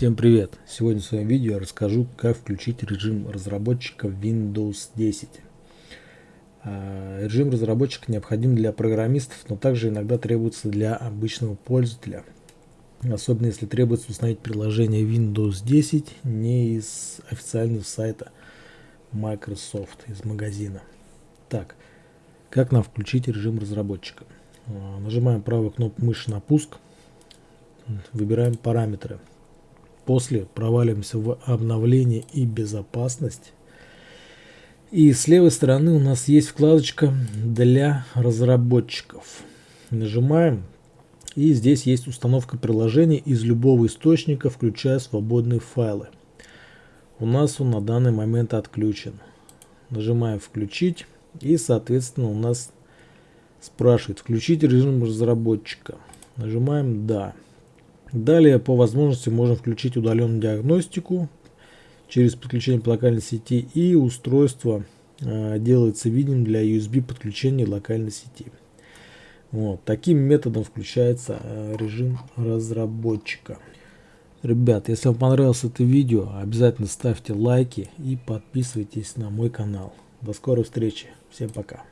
Всем привет! Сегодня в своем видео я расскажу, как включить режим разработчика Windows 10. А, режим разработчика необходим для программистов, но также иногда требуется для обычного пользователя. Особенно если требуется установить приложение Windows 10 не из официального сайта Microsoft, из магазина. Так, как нам включить режим разработчика? А, нажимаем правую кнопку мыши на пуск, выбираем параметры – После проваливаемся в обновление и безопасность. И с левой стороны у нас есть вкладочка для разработчиков. Нажимаем. И здесь есть установка приложений из любого источника, включая свободные файлы. У нас он на данный момент отключен. Нажимаем включить. И соответственно у нас спрашивает включить режим разработчика. Нажимаем да. Далее по возможности можно включить удаленную диагностику через подключение по локальной сети и устройство э, делается видимым для USB подключения локальной сети. Вот. Таким методом включается э, режим разработчика. Ребят, если вам понравилось это видео, обязательно ставьте лайки и подписывайтесь на мой канал. До скорой встречи. Всем пока.